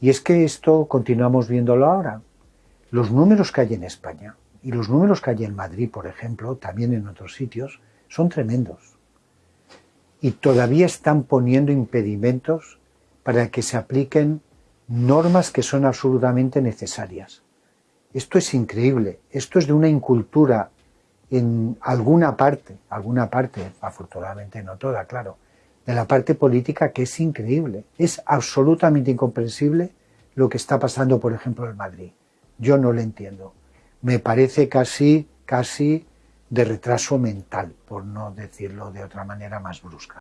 Y es que esto continuamos viéndolo ahora. Los números que hay en España y los números que hay en Madrid, por ejemplo, también en otros sitios, son tremendos. Y todavía están poniendo impedimentos para que se apliquen normas que son absolutamente necesarias. Esto es increíble, esto es de una incultura en alguna parte, alguna parte, afortunadamente no toda, claro, de la parte política que es increíble. Es absolutamente incomprensible lo que está pasando, por ejemplo, en Madrid. Yo no lo entiendo. Me parece casi, casi de retraso mental, por no decirlo de otra manera más brusca.